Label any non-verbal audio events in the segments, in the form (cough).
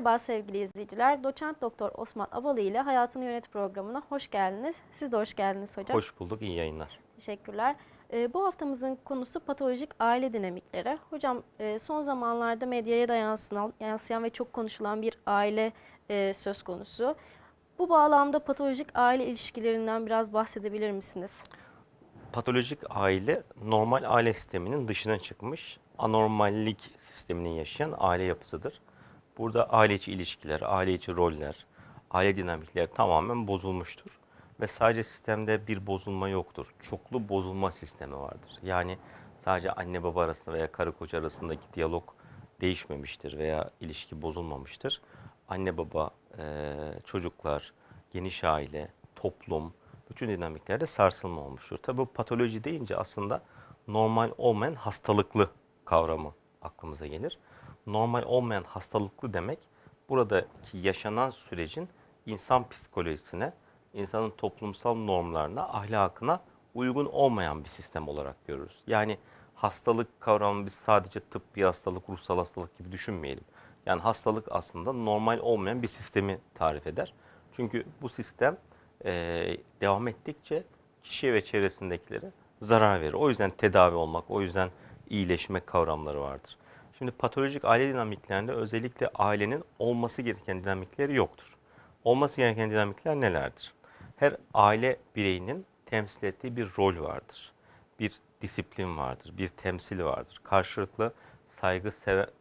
Merhaba sevgili izleyiciler. Doçent Doktor Osman Abalı ile Hayatını Yönet programına hoş geldiniz. Siz de hoş geldiniz hocam. Hoş bulduk, iyi yayınlar. Teşekkürler. Ee, bu haftamızın konusu patolojik aile dinamikleri. Hocam e, son zamanlarda medyaya da yansıyan, yansıyan ve çok konuşulan bir aile e, söz konusu. Bu bağlamda patolojik aile ilişkilerinden biraz bahsedebilir misiniz? Patolojik aile normal aile sisteminin dışına çıkmış, anormallik sisteminin yaşayan aile yapısıdır. Burada aile içi ilişkiler, aile içi roller, aile dinamikleri tamamen bozulmuştur. Ve sadece sistemde bir bozulma yoktur. Çoklu bozulma sistemi vardır. Yani sadece anne baba arasında veya karı koca arasındaki diyalog değişmemiştir veya ilişki bozulmamıştır. Anne baba, çocuklar, geniş aile, toplum, bütün dinamiklerde sarsılma olmuştur. Tabi patoloji deyince aslında normal olmayan hastalıklı kavramı aklımıza gelir. Normal olmayan hastalıklı demek buradaki yaşanan sürecin insan psikolojisine, insanın toplumsal normlarına, ahlakına uygun olmayan bir sistem olarak görürüz. Yani hastalık kavramı biz sadece tıp bir hastalık, ruhsal hastalık gibi düşünmeyelim. Yani hastalık aslında normal olmayan bir sistemi tarif eder. Çünkü bu sistem e, devam ettikçe kişiye ve çevresindekilere zarar verir. O yüzden tedavi olmak, o yüzden iyileşme kavramları vardır. Şimdi patolojik aile dinamiklerinde özellikle ailenin olması gereken dinamikleri yoktur. Olması gereken dinamikler nelerdir? Her aile bireyinin temsil ettiği bir rol vardır. Bir disiplin vardır, bir temsil vardır. Karşılıklı saygı,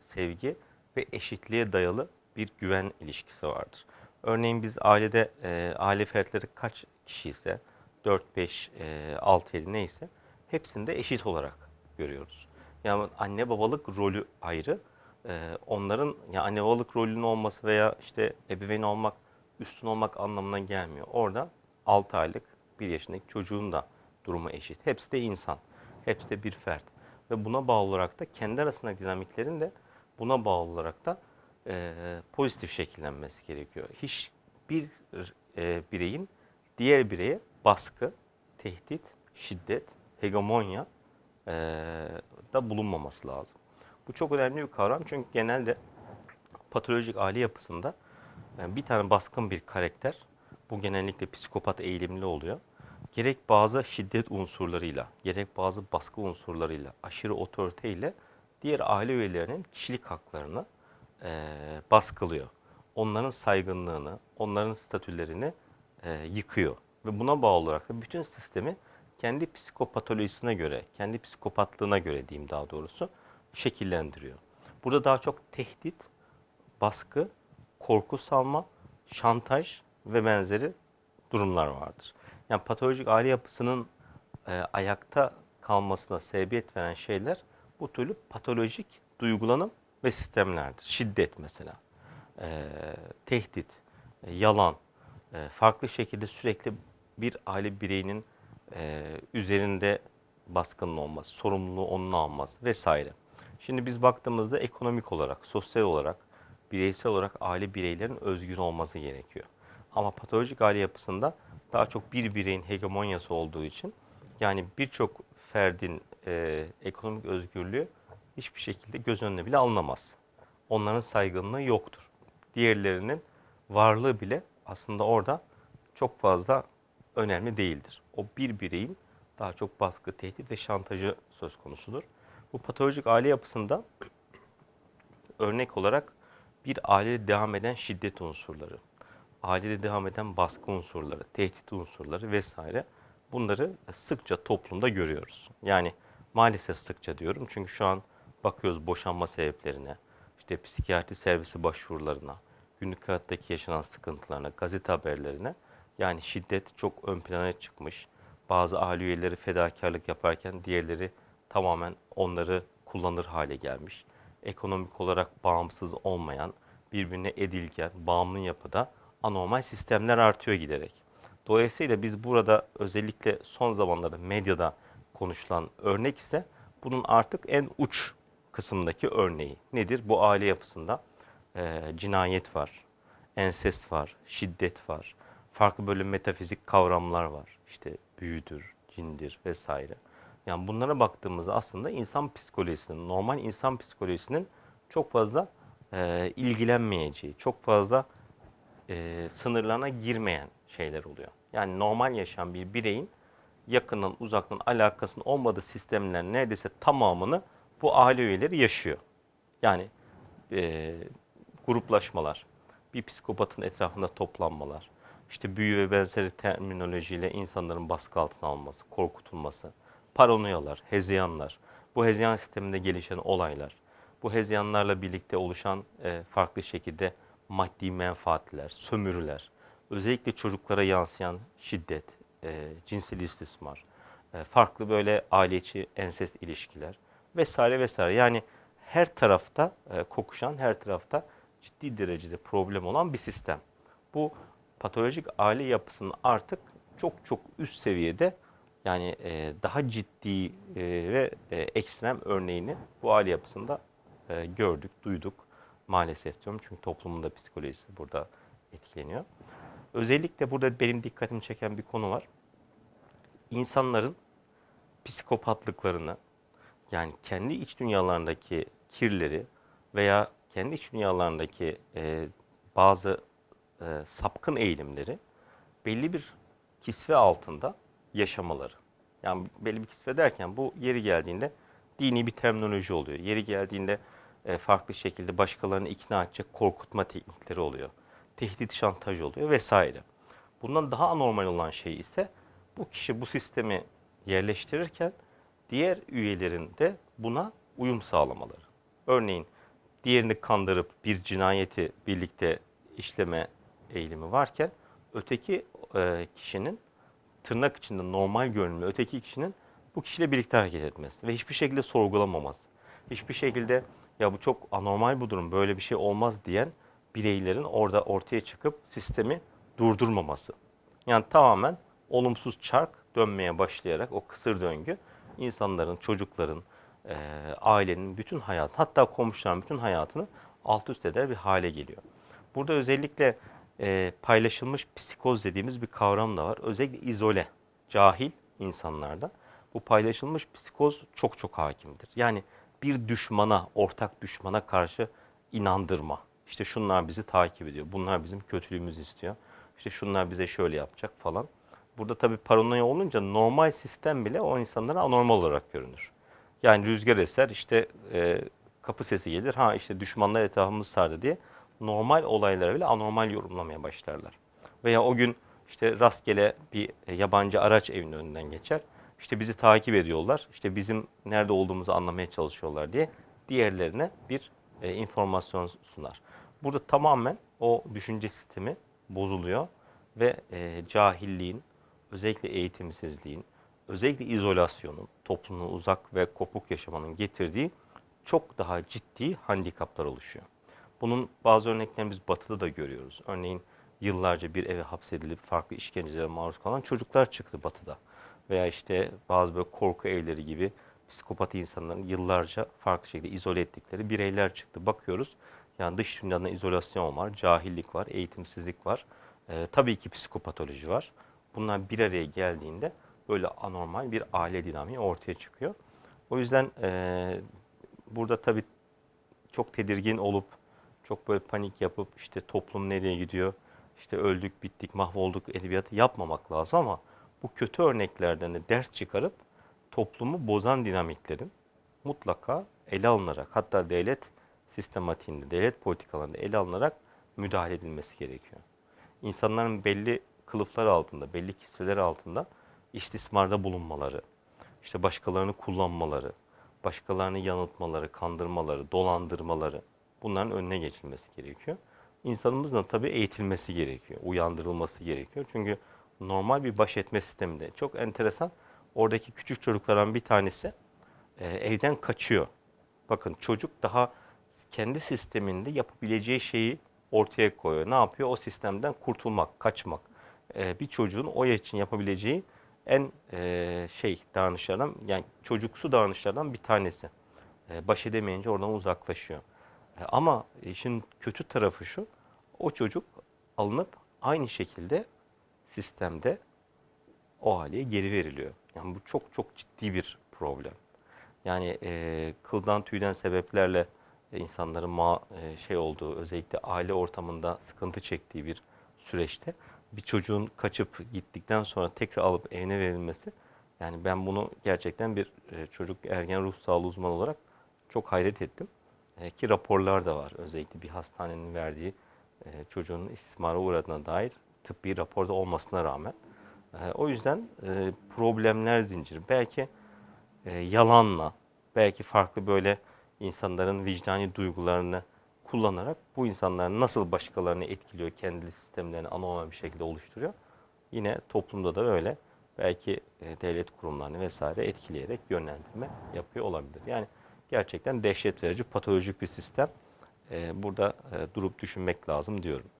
sevgi ve eşitliğe dayalı bir güven ilişkisi vardır. Örneğin biz ailede e, aile fertleri kaç kişi ise 4, 5, e, 6, 7 neyse hepsinde eşit olarak görüyoruz. Yani anne babalık rolü ayrı. E, onların yani anne babalık rolünün olması veya işte ebeveyn olmak, üstün olmak anlamına gelmiyor. Orada 6 aylık, 1 yaşındaki çocuğun da durumu eşit. Hepsi de insan. Hepsi de bir fert. Ve buna bağlı olarak da kendi arasındaki dinamiklerin de buna bağlı olarak da e, pozitif şekillenmesi gerekiyor. Hiçbir e, bireyin diğer bireye baskı, tehdit, şiddet, hegemonya e, da bulunmaması lazım. Bu çok önemli bir kavram çünkü genelde patolojik aile yapısında yani bir tane baskın bir karakter, bu genellikle psikopat eğilimli oluyor. Gerek bazı şiddet unsurlarıyla, gerek bazı baskı unsurlarıyla, aşırı otoriteyle diğer aile üyelerinin kişilik haklarını e, baskılıyor. Onların saygınlığını, onların statülerini e, yıkıyor. Ve buna bağlı olarak da bütün sistemi kendi psikopatolojisine göre, kendi psikopatlığına göre diyeyim daha doğrusu şekillendiriyor. Burada daha çok tehdit, baskı, korku salma, şantaj ve benzeri durumlar vardır. Yani patolojik aile yapısının e, ayakta kalmasına sebebiyet veren şeyler bu türlü patolojik duygulanım ve sistemlerdir. Şiddet mesela, e, tehdit, e, yalan, e, farklı şekilde sürekli bir aile bireyinin e, üzerinde baskının olması, sorumluluğu onun alması vesaire. Şimdi biz baktığımızda ekonomik olarak, sosyal olarak, bireysel olarak aile bireylerin özgür olması gerekiyor. Ama patolojik aile yapısında daha çok bir bireyin hegemonyası olduğu için yani birçok ferdin e, ekonomik özgürlüğü hiçbir şekilde göz önüne bile alınamaz. Onların saygınlığı yoktur. Diğerlerinin varlığı bile aslında orada çok fazla önemli değildir. O bir bireyin daha çok baskı, tehdit ve şantajı söz konusudur. Bu patolojik aile yapısında (clears throat) örnek olarak bir ailede devam eden şiddet unsurları, ailede devam eden baskı unsurları, tehdit unsurları vesaire bunları sıkça toplumda görüyoruz. Yani maalesef sıkça diyorum çünkü şu an bakıyoruz boşanma sebeplerine, işte psikiyatri servisi başvurularına, günlük hayattaki yaşanan sıkıntılarına, gazete haberlerine. Yani şiddet çok ön plana çıkmış. Bazı aile üyeleri fedakarlık yaparken diğerleri tamamen onları kullanır hale gelmiş. Ekonomik olarak bağımsız olmayan, birbirine edilgen, bağımlı yapıda anormal sistemler artıyor giderek. Dolayısıyla biz burada özellikle son zamanlarda medyada konuşulan örnek ise bunun artık en uç kısımdaki örneği. Nedir? Bu aile yapısında e, cinayet var, ensest var, şiddet var, farklı böyle metafizik kavramlar var. İşte büyüdür, cindir vesaire. Yani bunlara baktığımızda aslında insan psikolojisinin, normal insan psikolojisinin çok fazla e, ilgilenmeyeceği, çok fazla e, sınırlarına girmeyen şeyler oluyor. Yani normal yaşayan bir bireyin yakından uzaktan alakasının olmadığı sistemlerin neredeyse tamamını bu aile üyeleri yaşıyor. Yani e, gruplaşmalar, bir psikopatın etrafında toplanmalar, işte büyü ve benzeri terminolojiyle insanların baskı altına alınması, korkutulması, paranoyalar, hezeyanlar, bu hezeyan sisteminde gelişen olaylar, bu hezeyanlarla birlikte oluşan e, farklı şekilde maddi menfaatler, sömürüler, özellikle çocuklara yansıyan şiddet, e, cinsel istismar, e, farklı böyle aile içi ensest ilişkiler vesaire vesaire. Yani her tarafta e, kokuşan, her tarafta ciddi derecede problem olan bir sistem. Bu patolojik aile yapısının artık çok çok üst seviyede yani e, daha ciddi e, ve e, ekstrem örneğini bu aile yapısında e, gördük, duyduk maalesef diyorum. Çünkü toplumun da psikolojisi burada etkileniyor. Özellikle burada benim dikkatimi çeken bir konu var. İnsanların psikopatlıklarını yani kendi iç dünyalarındaki kirleri veya kendi iç dünyalarındaki e, bazı e, sapkın eğilimleri belli bir kisve altında yaşamaları. Yani belli bir kisve derken bu yeri geldiğinde dini bir terminoloji oluyor. Yeri geldiğinde e, farklı şekilde başkalarını ikna edecek korkutma teknikleri oluyor. Tehdit şantaj oluyor vesaire. Bundan daha anormal olan şey ise bu kişi bu sistemi yerleştirirken diğer üyelerin de buna uyum sağlamaları. Örneğin diğerini kandırıp bir cinayeti birlikte işleme eğilimi varken öteki e, kişinin tırnak içinde normal görünümlü öteki kişinin bu kişiyle birlikte hareket etmesi ve hiçbir şekilde sorgulamaması. Hiçbir şekilde ya bu çok anormal bu durum böyle bir şey olmaz diyen bireylerin orada ortaya çıkıp sistemi durdurmaması. Yani tamamen olumsuz çark dönmeye başlayarak o kısır döngü insanların, çocukların, e, ailenin bütün hayat, hatta komşuların bütün hayatını alt üst eder bir hale geliyor. Burada özellikle e, paylaşılmış psikoz dediğimiz bir kavram da var. Özellikle izole, cahil insanlarda bu paylaşılmış psikoz çok çok hakimdir. Yani bir düşmana, ortak düşmana karşı inandırma. İşte şunlar bizi takip ediyor, bunlar bizim kötülüğümüzü istiyor. İşte şunlar bize şöyle yapacak falan. Burada tabii paranoya olunca normal sistem bile o insanlara anormal olarak görünür. Yani rüzgar eser, işte e, kapı sesi gelir, ha işte düşmanlar etrafımızı sardı diye normal olaylara bile anormal yorumlamaya başlarlar. Veya o gün işte rastgele bir e, yabancı araç evinin önünden geçer. İşte bizi takip ediyorlar, işte bizim nerede olduğumuzu anlamaya çalışıyorlar diye diğerlerine bir e, informasyon sunar. Burada tamamen o düşünce sistemi bozuluyor ve e, cahilliğin, özellikle eğitimsizliğin, özellikle izolasyonun, toplumdan uzak ve kopuk yaşamanın getirdiği çok daha ciddi handikaplar oluşuyor. Bunun bazı örneklerini biz batıda da görüyoruz. Örneğin yıllarca bir eve hapsedilip farklı işkencelere maruz kalan çocuklar çıktı batıda. Veya işte bazı böyle korku evleri gibi psikopat insanların yıllarca farklı şekilde izole ettikleri bireyler çıktı. Bakıyoruz yani dış dünyadan izolasyon var, cahillik var, eğitimsizlik var. Ee, tabii ki psikopatoloji var. Bunlar bir araya geldiğinde böyle anormal bir aile dinamiği ortaya çıkıyor. O yüzden e, burada tabii çok tedirgin olup çok böyle panik yapıp işte toplum nereye gidiyor, işte öldük, bittik, mahvolduk edebiyatı yapmamak lazım ama bu kötü örneklerden de ders çıkarıp toplumu bozan dinamiklerin mutlaka ele alınarak hatta devlet sistematiğinde, devlet politikalarında ele alınarak müdahale edilmesi gerekiyor. İnsanların belli kılıflar altında, belli kisveler altında istismarda bulunmaları, işte başkalarını kullanmaları, başkalarını yanıltmaları, kandırmaları, dolandırmaları bunların önüne geçilmesi gerekiyor. İnsanımızın tabii eğitilmesi gerekiyor, uyandırılması gerekiyor. Çünkü normal bir baş etme sisteminde çok enteresan. Oradaki küçük çocuklardan bir tanesi e, evden kaçıyor. Bakın çocuk daha kendi sisteminde yapabileceği şeyi ortaya koyuyor. Ne yapıyor? O sistemden kurtulmak, kaçmak. E, bir çocuğun o yaş için yapabileceği en e, şey davranışlardan yani çocuksu davranışlardan bir tanesi. E, baş edemeyince oradan uzaklaşıyor. Ama işin kötü tarafı şu. O çocuk alınıp aynı şekilde sistemde o aileye geri veriliyor. Yani bu çok çok ciddi bir problem. Yani e, kıldan tüyden sebeplerle insanların ma e, şey olduğu özellikle aile ortamında sıkıntı çektiği bir süreçte bir çocuğun kaçıp gittikten sonra tekrar alıp evine verilmesi yani ben bunu gerçekten bir e, çocuk ergen ruh sağlığı uzmanı olarak çok hayret ettim. E, ki raporlar da var. Özellikle bir hastanenin verdiği e, çocuğun istismara uğradığına dair tıbbi raporda olmasına rağmen. E, o yüzden problemler zinciri. Belki yalanla, belki farklı böyle insanların vicdani duygularını kullanarak bu insanlar nasıl başkalarını etkiliyor, kendi sistemlerini anormal bir şekilde oluşturuyor. Yine toplumda da öyle belki devlet kurumlarını vesaire etkileyerek yönlendirme yapıyor olabilir. Yani gerçekten dehşet verici patolojik bir sistem. E, burada e, durup düşünmek lazım diyorum.